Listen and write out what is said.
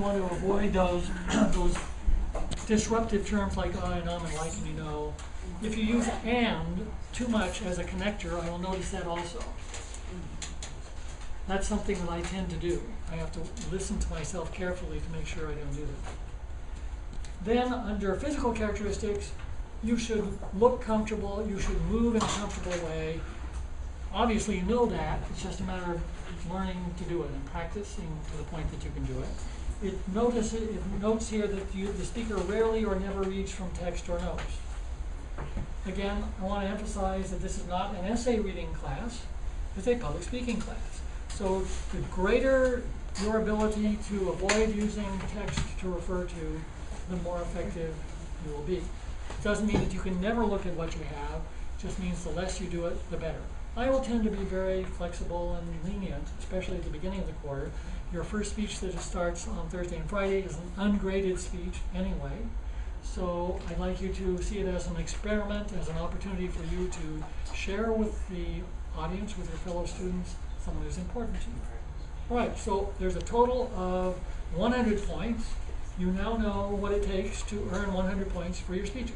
want to avoid those, those disruptive terms like I and um and like and you know. If you use and too much as a connector, I will notice that also. That's something that I tend to do. I have to listen to myself carefully to make sure I don't do that. Then, under physical characteristics, you should look comfortable, you should move in a comfortable way. Obviously, you know that, it's just a matter of learning to do it and practicing to the point that you can do it. It notice, it notes here that you, the speaker rarely or never reads from text or notes. Again, I want to emphasize that this is not an essay reading class, it's a public speaking class. So the greater your ability to avoid using text to refer to, the more effective you will be. It Doesn't mean that you can never look at what you have, it just means the less you do it, the better. I will tend to be very flexible and lenient, especially at the beginning of the quarter. Your first speech that starts on Thursday and Friday is an ungraded speech anyway. So I'd like you to see it as an experiment, as an opportunity for you to share with the audience, with your fellow students, someone who's important to you. All right, so there's a total of 100 points. You now know what it takes to earn 100 points for your speeches.